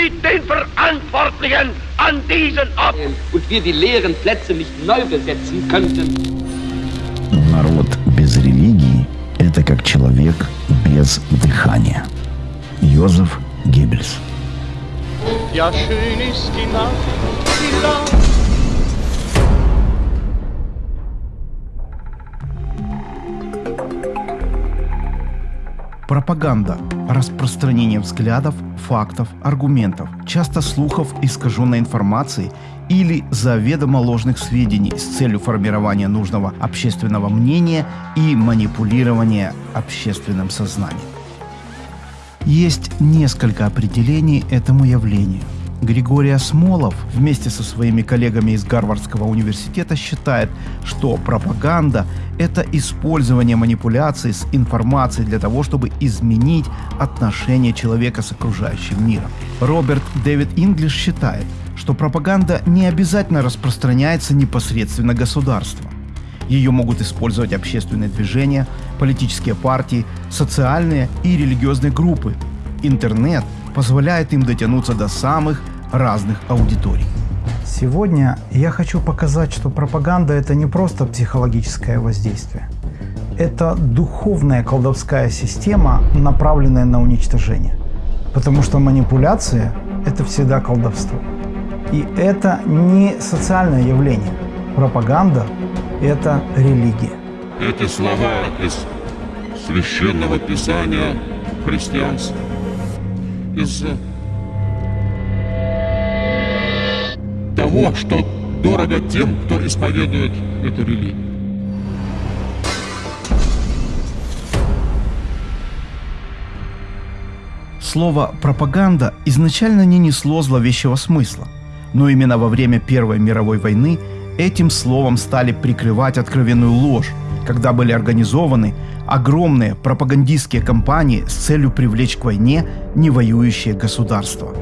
mit den Verantwortlichen an diesen Ort. Und wir die leeren Plätze nicht neu besetzen könnten. Народ без религии – это как человек без дыхания. Йозеф Геббельс. Ja, schön ist die Nacht, die Nacht. Пропаганда – распространение взглядов, фактов, аргументов, часто слухов, искаженной информации или заведомо ложных сведений с целью формирования нужного общественного мнения и манипулирования общественным сознанием. Есть несколько определений этому явлению. Григорий Осмолов вместе со своими коллегами из Гарвардского университета считает, что пропаганда – это использование манипуляций с информацией для того, чтобы изменить отношение человека с окружающим миром. Роберт Дэвид Инглиш считает, что пропаганда не обязательно распространяется непосредственно государством. Ее могут использовать общественные движения, политические партии, социальные и религиозные группы. Интернет позволяет им дотянуться до самых разных аудиторий. Сегодня я хочу показать, что пропаганда – это не просто психологическое воздействие. Это духовная колдовская система, направленная на уничтожение. Потому что манипуляция – это всегда колдовство. И это не социальное явление. Пропаганда – это религия. Эти слова из священного писания христианства. Из того, что дорого тем, кто исповедует эту религию. Слово «пропаганда» изначально не несло зловещего смысла, но именно во время Первой мировой войны этим словом стали прикрывать откровенную ложь, когда были организованы огромные пропагандистские кампании с целью привлечь к войне невоюющие государства.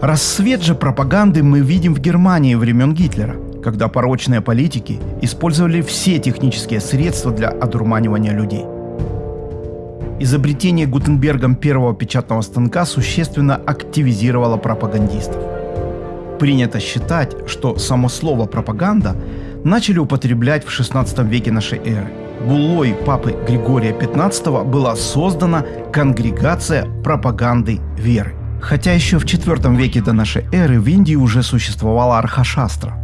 Рассвет же пропаганды мы видим в Германии времен Гитлера, когда порочные политики использовали все технические средства для одурманивания людей. Изобретение Гутенбергом первого печатного станка существенно активизировало пропагандистов. Принято считать, что само слово «пропаганда» начали употреблять в XVI веке нашей эры. Буллой папы Григория XV была создана конгрегация пропаганды веры. Хотя еще в IV веке до нашей эры в Индии уже существовала Архашастра,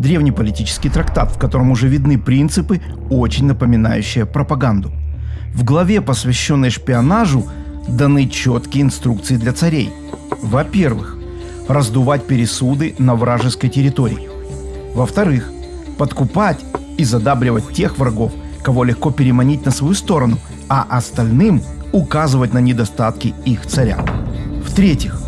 древний политический трактат, в котором уже видны принципы, очень напоминающие пропаганду. В главе, посвященной шпионажу, даны четкие инструкции для царей. Во-первых, раздувать пересуды на вражеской территории. Во-вторых, подкупать и задабривать тех врагов, кого легко переманить на свою сторону, а остальным указывать на недостатки их царя. В-третьих,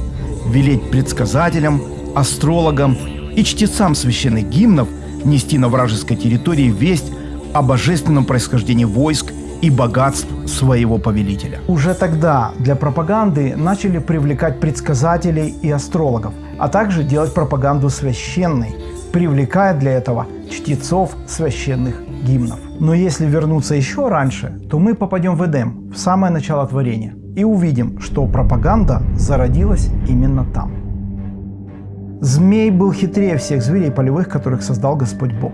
велеть предсказателям, астрологам и чтецам священных гимнов нести на вражеской территории весть о божественном происхождении войск и богатств своего повелителя. Уже тогда для пропаганды начали привлекать предсказателей и астрологов, а также делать пропаганду священной, привлекая для этого чтецов священных гимнов. Но если вернуться еще раньше, то мы попадем в Эдем, в самое начало творения, и увидим, что пропаганда зародилась именно там. Змей был хитрее всех зверей полевых, которых создал Господь Бог.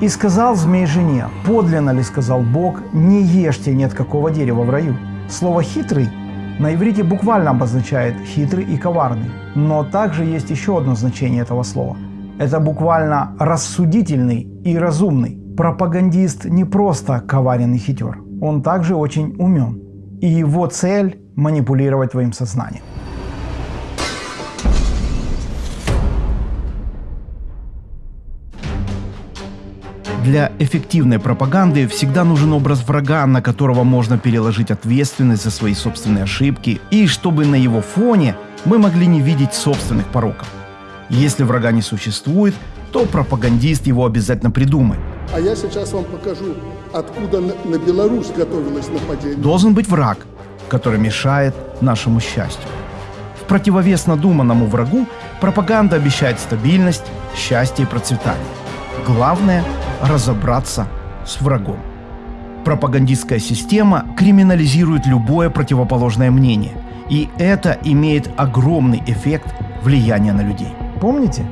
И сказал змей жене, подлинно ли сказал Бог, не ешьте ни от какого дерева в раю. Слово «хитрый» на иврите буквально обозначает «хитрый» и «коварный». Но также есть еще одно значение этого слова. Это буквально «рассудительный» и «разумный». Пропагандист не просто коварен и хитер, он также очень умен. И его цель – манипулировать твоим сознанием. Для эффективной пропаганды всегда нужен образ врага, на которого можно переложить ответственность за свои собственные ошибки, и чтобы на его фоне мы могли не видеть собственных пороков. Если врага не существует, то пропагандист его обязательно придумает. А я сейчас вам покажу, откуда на, на Беларусь готовилось нападение. Должен быть враг, который мешает нашему счастью. В противовес надуманному врагу пропаганда обещает стабильность, счастье и процветание. Главное – разобраться с врагом. Пропагандистская система криминализирует любое противоположное мнение И это имеет огромный эффект влияния на людей. Помните?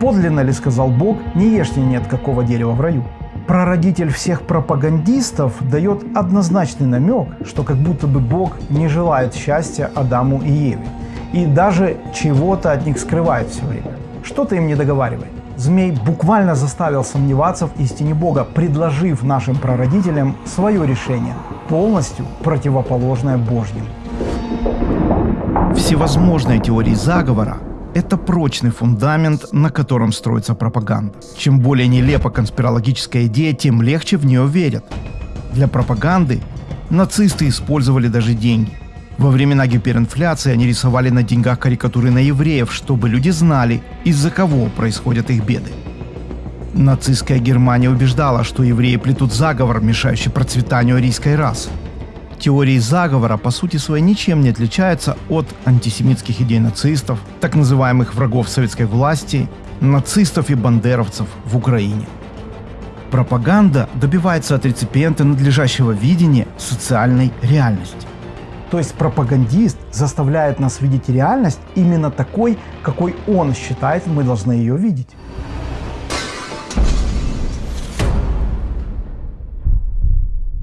Подлинно ли сказал Бог, не ешьте ни от какого дерева в раю? Прародитель всех пропагандистов дает однозначный намек, что как будто бы Бог не желает счастья Адаму и Еве. И даже чего-то от них скрывает все время. Что-то им не договаривает. Змей буквально заставил сомневаться в истине Бога, предложив нашим прародителям свое решение, полностью противоположное Божьему. Всевозможные теории заговора – это прочный фундамент, на котором строится пропаганда. Чем более нелепа конспирологическая идея, тем легче в нее верят. Для пропаганды нацисты использовали даже деньги. Во времена гиперинфляции они рисовали на деньгах карикатуры на евреев, чтобы люди знали, из-за кого происходят их беды. Нацистская Германия убеждала, что евреи плетут заговор, мешающий процветанию арийской расы. Теории заговора по сути своей ничем не отличаются от антисемитских идей нацистов, так называемых врагов советской власти, нацистов и бандеровцев в Украине. Пропаганда добивается от реципиента надлежащего видения социальной реальности. То есть пропагандист заставляет нас видеть реальность именно такой, какой он считает, мы должны ее видеть.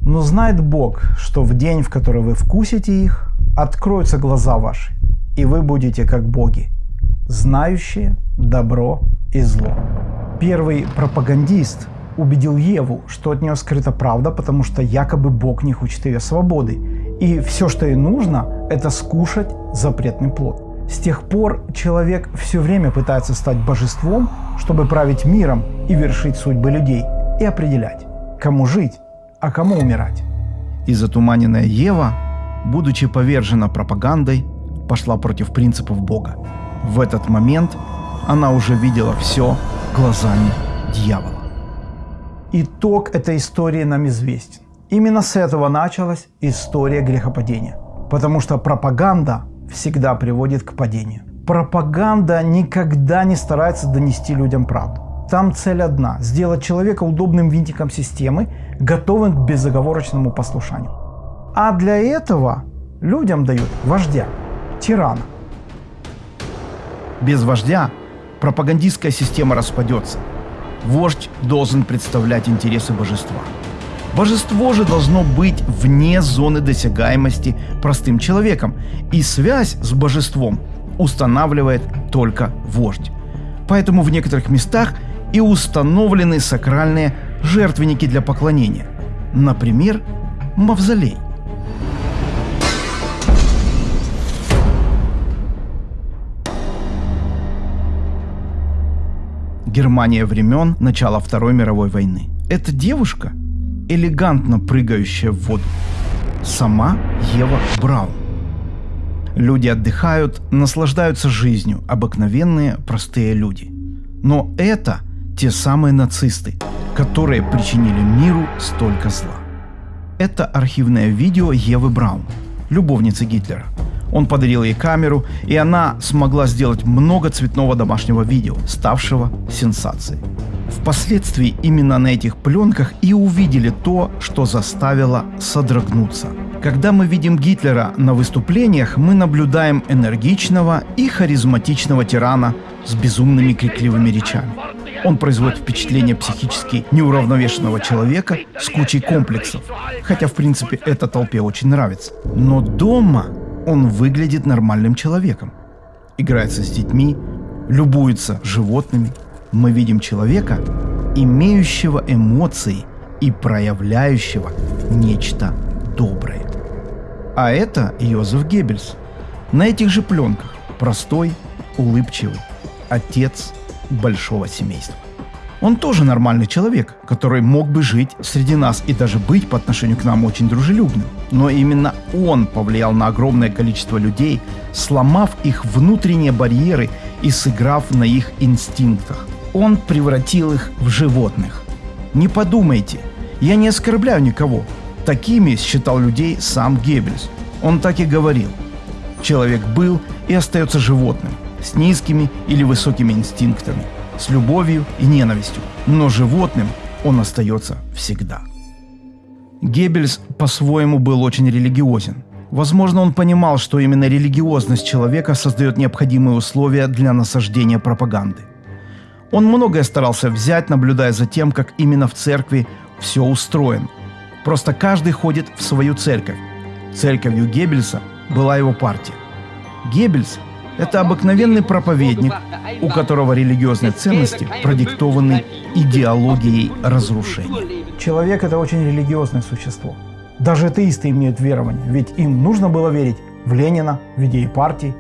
Но знает Бог, что в день, в который вы вкусите их, откроются глаза ваши, и вы будете как боги, знающие добро и зло. Первый пропагандист убедил Еву, что от нее скрыта правда, потому что якобы Бог не хочет ее свободы. И все, что ей нужно, это скушать запретный плод. С тех пор человек все время пытается стать божеством, чтобы править миром и вершить судьбы людей и определять, кому жить, а кому умирать. И затуманенная Ева, будучи повержена пропагандой, пошла против принципов Бога. В этот момент она уже видела все глазами дьявола. Итог этой истории нам известен. Именно с этого началась история грехопадения. Потому что пропаганда всегда приводит к падению. Пропаганда никогда не старается донести людям правду. Там цель одна – сделать человека удобным винтиком системы, готовым к безоговорочному послушанию. А для этого людям дают вождя, тирана. Без вождя пропагандистская система распадется. Вождь должен представлять интересы божества. Божество же должно быть вне зоны досягаемости простым человеком, и связь с божеством устанавливает только вождь. Поэтому в некоторых местах и установлены сакральные жертвенники для поклонения. Например, мавзолей. Германия времен начала Второй мировой войны. Эта девушка, элегантно прыгающая в воду, сама Ева Браун. Люди отдыхают, наслаждаются жизнью, обыкновенные простые люди. Но это те самые нацисты, которые причинили миру столько зла. Это архивное видео Евы Браун, любовницы Гитлера. Он подарил ей камеру, и она смогла сделать много цветного домашнего видео, ставшего сенсацией. Впоследствии именно на этих пленках и увидели то, что заставило содрогнуться. Когда мы видим Гитлера на выступлениях, мы наблюдаем энергичного и харизматичного тирана с безумными крикливыми речами. Он производит впечатление психически неуравновешенного человека с кучей комплексов, хотя в принципе это толпе очень нравится. Но дома он выглядит нормальным человеком. Играется с детьми, любуется животными. Мы видим человека, имеющего эмоции и проявляющего нечто доброе. А это Йозеф Геббельс. На этих же пленках простой, улыбчивый, отец большого семейства. Он тоже нормальный человек, который мог бы жить среди нас и даже быть по отношению к нам очень дружелюбным. Но именно он повлиял на огромное количество людей, сломав их внутренние барьеры и сыграв на их инстинктах. Он превратил их в животных. Не подумайте, я не оскорбляю никого. Такими считал людей сам Геббельс. Он так и говорил. Человек был и остается животным, с низкими или высокими инстинктами – с любовью и ненавистью, но животным он остается всегда. Геббельс по-своему был очень религиозен. Возможно, он понимал, что именно религиозность человека создает необходимые условия для насаждения пропаганды. Он многое старался взять, наблюдая за тем, как именно в церкви все устроено. Просто каждый ходит в свою церковь. Церковью Геббельса была его партия. Геббельс – это обыкновенный проповедник, у которого религиозные ценности продиктованы идеологией разрушения. Человек – это очень религиозное существо. Даже атеисты имеют верование, ведь им нужно было верить в Ленина, в идеи партии.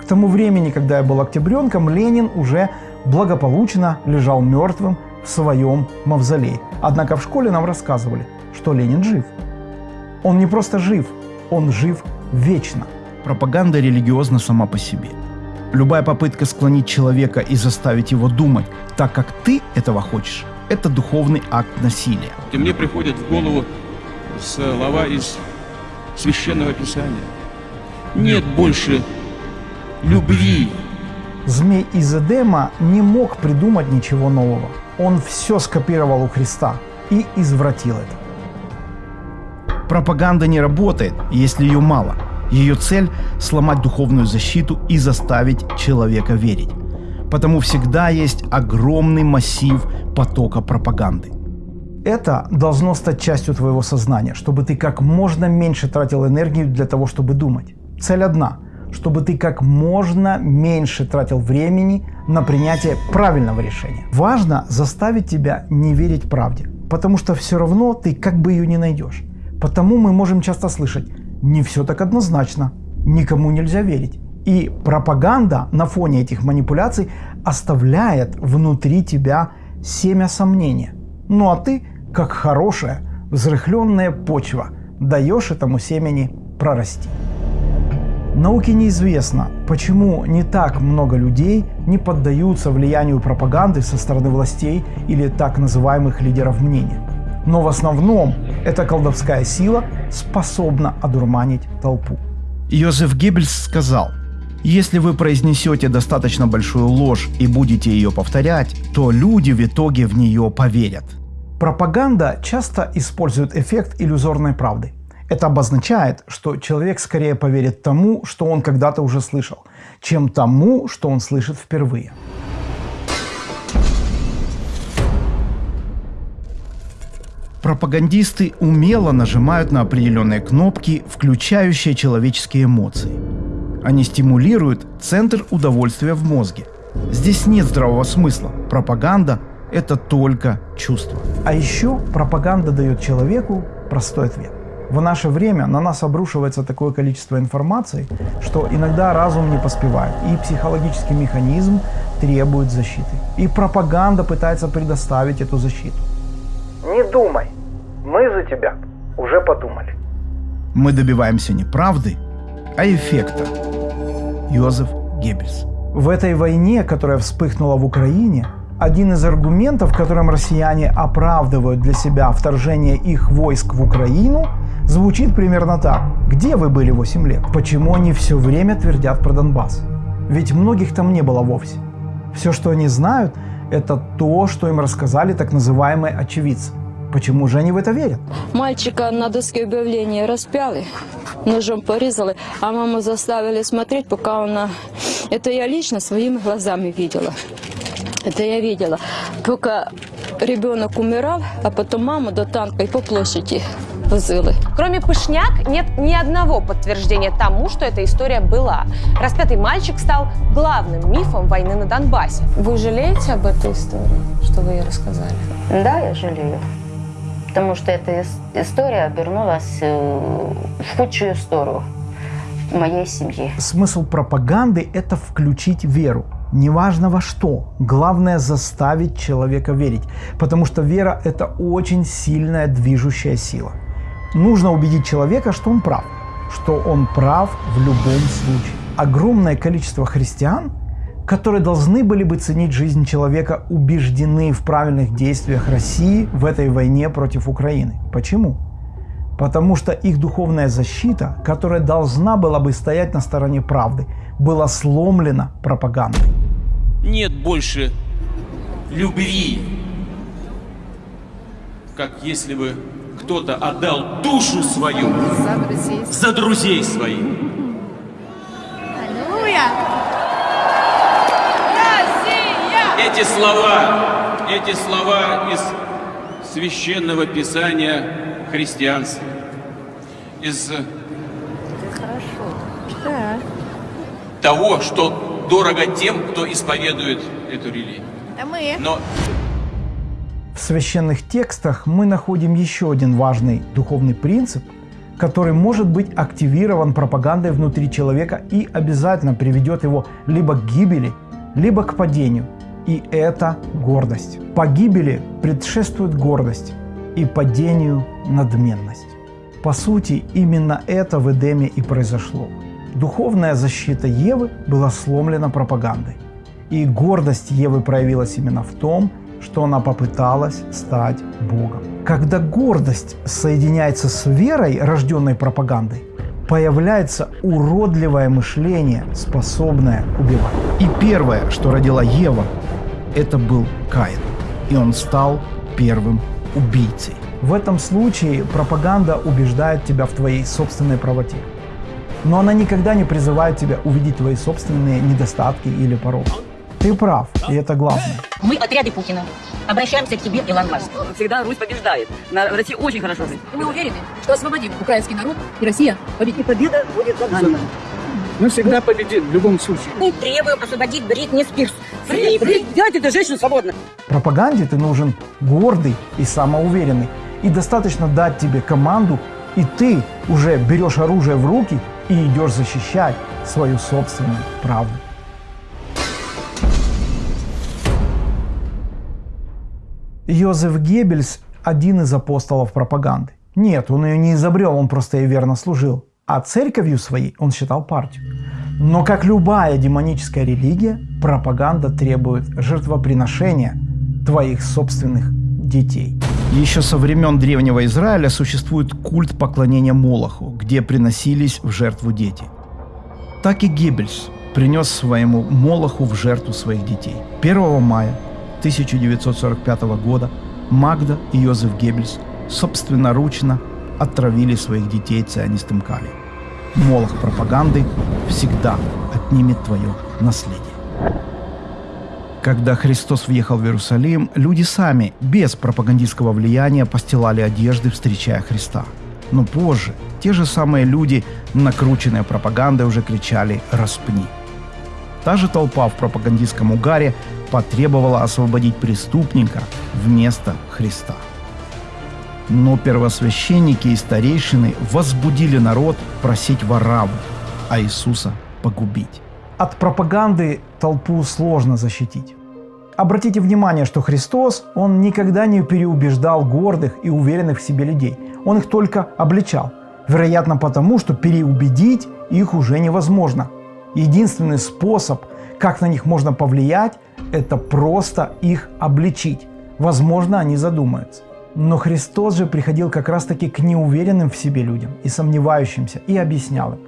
К тому времени, когда я был октябренком, Ленин уже благополучно лежал мертвым в своем мавзолее. Однако в школе нам рассказывали, что Ленин жив. Он не просто жив, он жив вечно. Пропаганда религиозна сама по себе. Любая попытка склонить человека и заставить его думать так, как ты этого хочешь, это духовный акт насилия. И мне приходят в голову слова из Священного Писания. Нет больше любви. Змей из Эдема не мог придумать ничего нового. Он все скопировал у Христа и извратил это. Пропаганда не работает, если ее мало. Ее цель – сломать духовную защиту и заставить человека верить. Потому всегда есть огромный массив потока пропаганды. Это должно стать частью твоего сознания, чтобы ты как можно меньше тратил энергию для того, чтобы думать. Цель одна – чтобы ты как можно меньше тратил времени на принятие правильного решения. Важно заставить тебя не верить правде, потому что все равно ты как бы ее не найдешь. Потому мы можем часто слышать «не все так однозначно», «никому нельзя верить». И пропаганда на фоне этих манипуляций оставляет внутри тебя семя сомнения. Ну а ты, как хорошая, взрыхленная почва, даешь этому семени прорасти. Науке неизвестно, почему не так много людей не поддаются влиянию пропаганды со стороны властей или так называемых лидеров мнения. Но в основном эта колдовская сила способна одурманить толпу. Йозеф Геббельс сказал, если вы произнесете достаточно большую ложь и будете ее повторять, то люди в итоге в нее поверят. Пропаганда часто использует эффект иллюзорной правды. Это обозначает, что человек скорее поверит тому, что он когда-то уже слышал, чем тому, что он слышит впервые. Пропагандисты умело нажимают на определенные кнопки, включающие человеческие эмоции. Они стимулируют центр удовольствия в мозге. Здесь нет здравого смысла. Пропаганда – это только чувство. А еще пропаганда дает человеку простой ответ. В наше время на нас обрушивается такое количество информации, что иногда разум не поспевает, и психологический механизм требует защиты. И пропаганда пытается предоставить эту защиту. Думай, мы за тебя уже подумали. Мы добиваемся не правды, а эффекта. Йозеф Геббельс. В этой войне, которая вспыхнула в Украине, один из аргументов, которым россияне оправдывают для себя вторжение их войск в Украину, звучит примерно так. Где вы были 8 лет? Почему они все время твердят про Донбасс? Ведь многих там не было вовсе. Все, что они знают, это то, что им рассказали так называемые очевидцы. Почему же они в это верят? Мальчика на доске объявления распяли, ножом порезали, а маму заставили смотреть, пока она... Это я лично своими глазами видела. Это я видела. Пока ребенок умирал, а потом маму до танка и по площади возили. Кроме Пышняк, нет ни одного подтверждения тому, что эта история была. Распятый мальчик стал главным мифом войны на Донбассе. Вы жалеете об этой истории, что вы ей рассказали? Да, я жалею. Потому что эта история обернулась э, в худшую сторону моей семьи. Смысл пропаганды – это включить веру. Неважно во что. Главное заставить человека верить. Потому что вера – это очень сильная движущая сила. Нужно убедить человека, что он прав. Что он прав в любом случае. Огромное количество христиан – которые должны были бы ценить жизнь человека, убеждены в правильных действиях России в этой войне против Украины. Почему? Потому что их духовная защита, которая должна была бы стоять на стороне правды, была сломлена пропагандой. Нет больше любви, как если бы кто-то отдал душу свою За друзей. за друзей своих. Аллилуйя! Россия! Эти слова, эти слова из священного писания христианства, из Да. того, что дорого тем, кто исповедует эту религию. Мы. Но В священных текстах мы находим еще один важный духовный принцип, который может быть активирован пропагандой внутри человека и обязательно приведет его либо к гибели, либо к падению. И это гордость. Погибели предшествует гордость и падению надменность. По сути, именно это в Эдеме и произошло. Духовная защита Евы была сломлена пропагандой. И гордость Евы проявилась именно в том, что она попыталась стать Богом. Когда гордость соединяется с верой, рожденной пропагандой, появляется уродливое мышление, способное убивать. И первое, что родила Ева, это был Каин. И он стал первым убийцей. В этом случае пропаганда убеждает тебя в твоей собственной правоте. Но она никогда не призывает тебя увидеть твои собственные недостатки или пороки. Ты прав, и это главное. Мы отряды Путина. Обращаемся к тебе, Илон Маск. Всегда Русь побеждает. На России очень хорошо жить. Мы уверены, что освободим украинский народ, и Россия победит. И победа будет за нами. Мы всегда победим в любом случае. Мы требуем освободить Бритни Спирс. Фри, фри, делайте эту женщину свободно. Пропаганде ты нужен гордый и самоуверенный. И достаточно дать тебе команду, и ты уже берешь оружие в руки и идешь защищать свою собственную правду. Йозеф Геббельс – один из апостолов пропаганды. Нет, он ее не изобрел, он просто ей верно служил. А церковью своей он считал партию. Но как любая демоническая религия, пропаганда требует жертвоприношения твоих собственных детей. Еще со времен Древнего Израиля существует культ поклонения Молоху, где приносились в жертву дети. Так и Геббельс принес своему Молоху в жертву своих детей. 1 мая 1945 года Магда и Йозеф Геббельс собственноручно отравили своих детей цианистым калием. Молох пропаганды всегда отнимет твое наследие. Когда Христос въехал в Иерусалим, люди сами, без пропагандистского влияния, постилали одежды, встречая Христа. Но позже те же самые люди, накрученные пропагандой, уже кричали «распни». Та же толпа в пропагандистском угаре потребовала освободить преступника вместо Христа. Но первосвященники и старейшины возбудили народ просить Вараву, а Иисуса погубить. От пропаганды толпу сложно защитить. Обратите внимание, что Христос, Он никогда не переубеждал гордых и уверенных в себе людей. Он их только обличал. Вероятно потому, что переубедить их уже невозможно. Единственный способ, как на них можно повлиять, это просто их обличить. Возможно, они задумаются. Но Христос же приходил как раз-таки к неуверенным в себе людям и сомневающимся и объяснял им.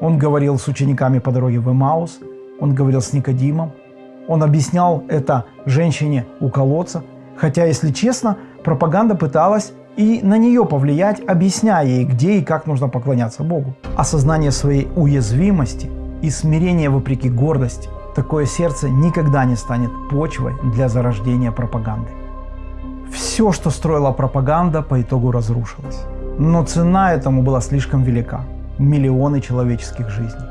Он говорил с учениками по дороге в Эмаус, он говорил с Никодимом, он объяснял это женщине у колодца, хотя, если честно, пропаганда пыталась и на нее повлиять, объясняя ей, где и как нужно поклоняться Богу. Осознание своей уязвимости и смирение вопреки гордости – такое сердце никогда не станет почвой для зарождения пропаганды. Все, что строила пропаганда, по итогу разрушилось. Но цена этому была слишком велика. Миллионы человеческих жизней.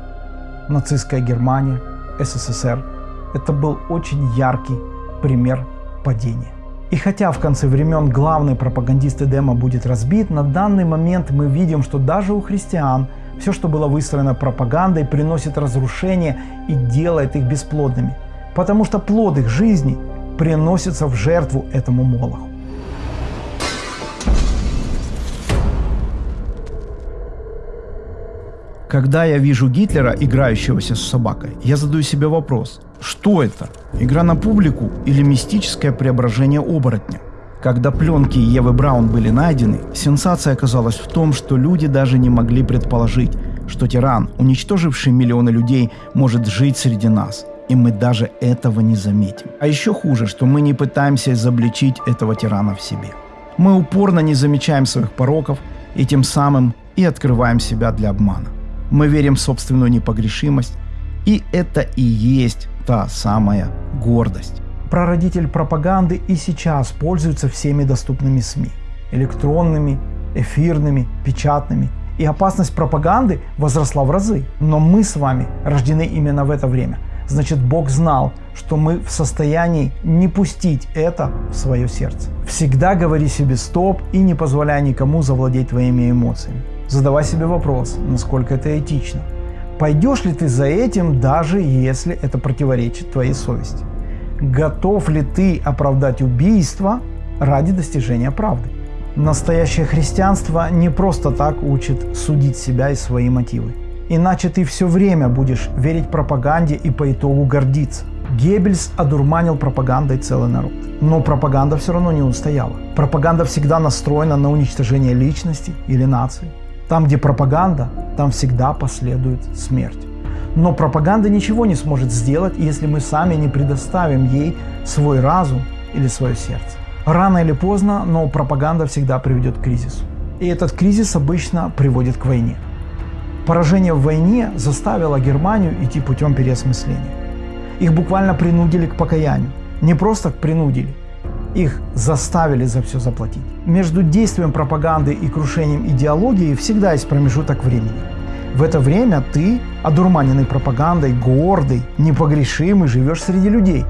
Нацистская Германия, СССР – это был очень яркий пример падения. И хотя в конце времен главный пропагандист Эдема будет разбит, на данный момент мы видим, что даже у христиан все, что было выстроено пропагандой, приносит разрушение и делает их бесплодными. Потому что плод их жизни приносится в жертву этому молоху. Когда я вижу Гитлера, играющегося с собакой, я задаю себе вопрос, что это? Игра на публику или мистическое преображение оборотня? Когда пленки Евы Браун были найдены, сенсация оказалась в том, что люди даже не могли предположить, что тиран, уничтоживший миллионы людей, может жить среди нас. И мы даже этого не заметим. А еще хуже, что мы не пытаемся изобличить этого тирана в себе. Мы упорно не замечаем своих пороков и тем самым и открываем себя для обмана. Мы верим в собственную непогрешимость, и это и есть та самая гордость. Прародитель пропаганды и сейчас пользуется всеми доступными СМИ. Электронными, эфирными, печатными. И опасность пропаганды возросла в разы. Но мы с вами рождены именно в это время. Значит, Бог знал, что мы в состоянии не пустить это в свое сердце. Всегда говори себе стоп и не позволяй никому завладеть твоими эмоциями. Задавай себе вопрос, насколько это этично. Пойдешь ли ты за этим, даже если это противоречит твоей совести? Готов ли ты оправдать убийство ради достижения правды? Настоящее христианство не просто так учит судить себя и свои мотивы. Иначе ты все время будешь верить пропаганде и по итогу гордиться. Геббельс одурманил пропагандой целый народ. Но пропаганда все равно не устояла. Пропаганда всегда настроена на уничтожение личности или нации. Там, где пропаганда, там всегда последует смерть. Но пропаганда ничего не сможет сделать, если мы сами не предоставим ей свой разум или свое сердце. Рано или поздно, но пропаганда всегда приведет к кризису. И этот кризис обычно приводит к войне. Поражение в войне заставило Германию идти путем переосмысления. Их буквально принудили к покаянию. Не просто принудили, их заставили за все заплатить. Между действием пропаганды и крушением идеологии всегда есть промежуток времени. В это время ты, одурманенный пропагандой, гордый, непогрешимый, живешь среди людей.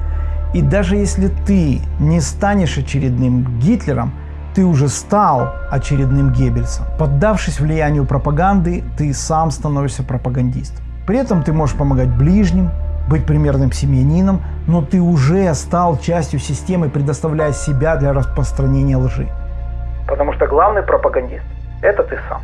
И даже если ты не станешь очередным Гитлером, ты уже стал очередным Геббельсом. Поддавшись влиянию пропаганды, ты сам становишься пропагандистом. При этом ты можешь помогать ближним, быть примерным семьянином, но ты уже стал частью системы, предоставляя себя для распространения лжи. Потому что главный пропагандист – это ты сам.